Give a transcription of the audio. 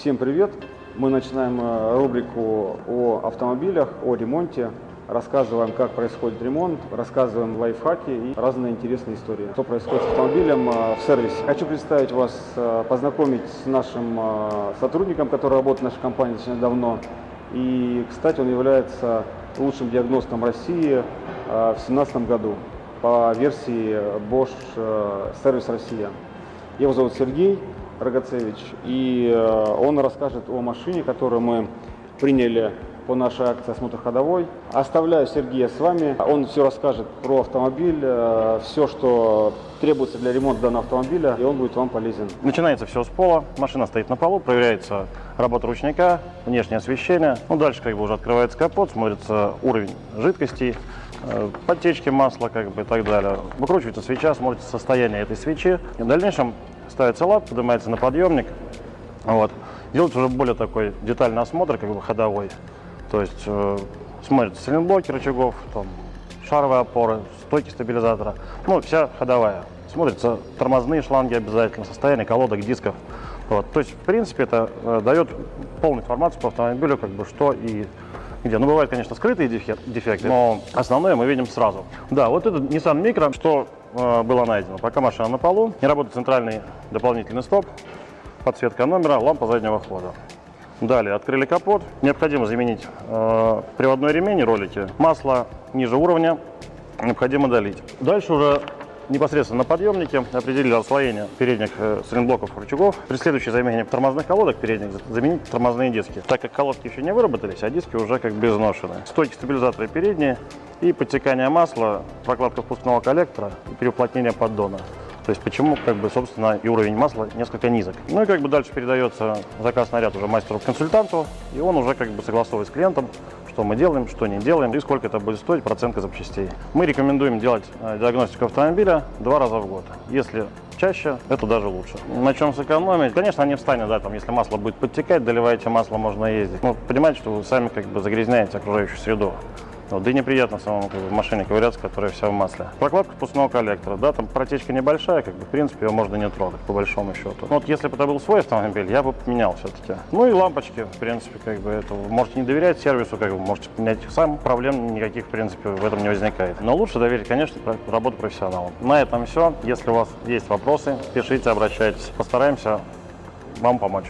Всем привет! Мы начинаем э, рубрику о автомобилях, о ремонте. Рассказываем, как происходит ремонт, рассказываем лайфхаки и разные интересные истории. Что происходит с автомобилем э, в сервисе. Хочу представить вас, э, познакомить с нашим сотрудником, который работает в нашей компании достаточно давно. И, кстати, он является лучшим диагностом России в 2017 году по версии Bosch Service Россия. Его зовут Сергей. Рогацевич, и э, он расскажет о машине, которую мы приняли по нашей акции «Осмотр ходовой». Оставляю Сергея с вами. Он все расскажет про автомобиль, э, все, что требуется для ремонта данного автомобиля, и он будет вам полезен. Начинается все с пола. Машина стоит на полу, проверяется работа ручника, внешнее освещение. Ну, дальше как бы уже открывается капот, смотрится уровень жидкости, э, подтечки масла как бы и так далее. Выкручивается свеча, смотрится состояние этой свечи. И в дальнейшем ставится лап, поднимается на подъемник. Вот. Делается уже более такой детальный осмотр, как бы ходовой. То есть э, смотрятся силинблоки рычагов, там, шаровые опоры, стойки стабилизатора. Ну, вся ходовая. Смотрятся тормозные шланги обязательно, состояние колодок, дисков. Вот. То есть, в принципе, это э, дает полную информацию по автомобилю, как бы что и где. Ну, бывают, конечно, скрытые дефекты, но основное мы видим сразу. Да, вот этот Nissan Micro, что э, было найдено. Пока машина на полу, не работает центральный дополнительный стоп, подсветка номера, лампа заднего хода. Далее открыли капот. Необходимо заменить э, приводной ремень и ролики. Масло ниже уровня необходимо долить. Дальше уже непосредственно на подъемнике определили расслоение передних э, сайлентблоков рычагов. При следующей замене тормозных колодок передних заменить тормозные диски. Так как колодки еще не выработались, а диски уже как бы изношены. Стойки стабилизатора передние и подтекание масла, прокладка впускного коллектора и переуплотнение поддона. То есть почему, как бы, собственно, и уровень масла несколько низок. Ну и как бы дальше передается заказ наряд уже мастеру-консультанту, и он уже как бы согласовывает с клиентом, что мы делаем, что не делаем и сколько это будет стоить процентка запчастей. Мы рекомендуем делать э, диагностику автомобиля два раза в год. Если чаще, это даже лучше. На чем сэкономить? Конечно, не встанет, да, там, если масло будет подтекать, доливаете масло, можно ездить. Но понимаете, что вы сами как бы загрязняете окружающую среду. Вот, да и неприятно самому как бы, машине ковыряться, которая вся в масле. Прокладка впускного коллектора, да, там протечка небольшая, как бы, в принципе, ее можно не трогать, по большому счету. Но вот если бы это был свой автомобиль, я бы поменял все-таки. Ну и лампочки, в принципе, как бы, это можете не доверять сервису, как бы, можете поменять сам, проблем никаких, в принципе, в этом не возникает. Но лучше доверить, конечно, работу профессионалам. На этом все. Если у вас есть вопросы, пишите, обращайтесь. Постараемся вам помочь.